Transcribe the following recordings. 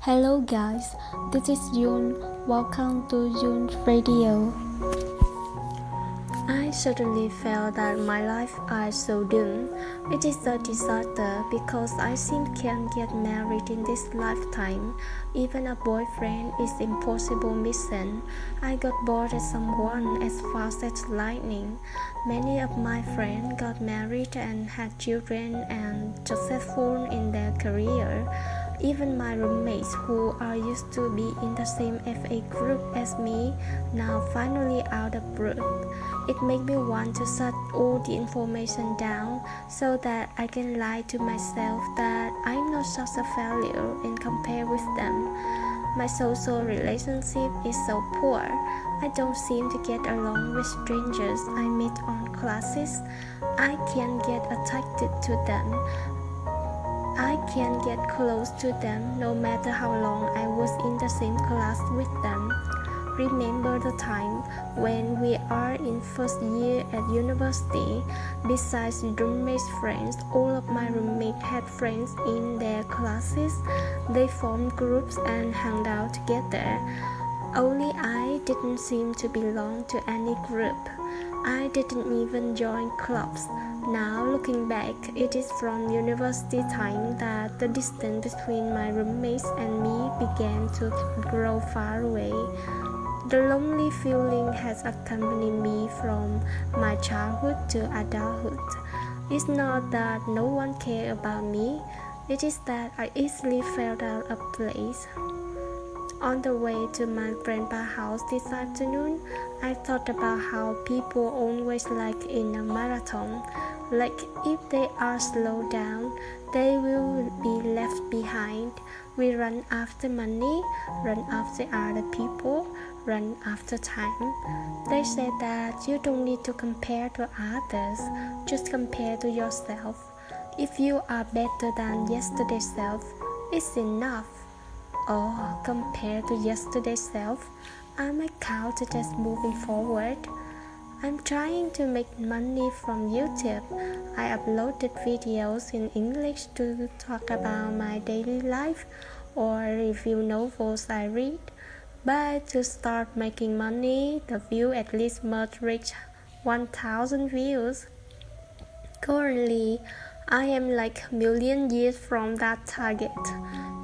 Hello guys, this is Yoon. Welcome to Yoon Radio. I suddenly felt that my life is so doomed. It is a disaster because I seem can't get married in this lifetime. Even a boyfriend is impossible mission. I got bored as someone as fast as lightning. Many of my friends got married and had children and successful in their career. Even my roommates, who are used to be in the same FA group as me, now finally out of group. It made me want to shut all the information down so that I can lie to myself that I'm not such a failure and compare with them. My social relationship is so poor. I don't seem to get along with strangers I meet on classes. I can't get attracted to them. I can't get close to them no matter how long I was in the same class with them. Remember the time when we are in first year at university. Besides roommates friends, all of my roommates had friends in their classes. They formed groups and hung out together. Only I didn't seem to belong to any group. I didn't even join clubs. Now, looking back, it is from university time that the distance between my roommates and me began to grow far away. The lonely feeling has accompanied me from my childhood to adulthood. It's not that no one cared about me, it is that I easily felt out of place. On the way to my grandpa's house this afternoon, I thought about how people always like in a marathon. Like if they are slowed down, they will be left behind. We run after money, run after other people, run after time. They say that you don't need to compare to others, just compare to yourself. If you are better than yesterday's self, it's enough. Or compared to yesterday's self, I might count it as moving forward. I'm trying to make money from YouTube. I uploaded videos in English to talk about my daily life or review novels I read. But to start making money, the view at least must reach 1000 views. Currently, I am like a million years from that target.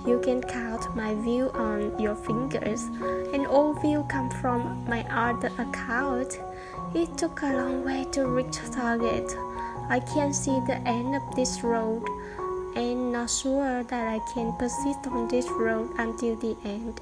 You can count my view on your fingers, and all view come from my other account. It took a long way to reach target. I can't see the end of this road and not sure that I can persist on this road until the end.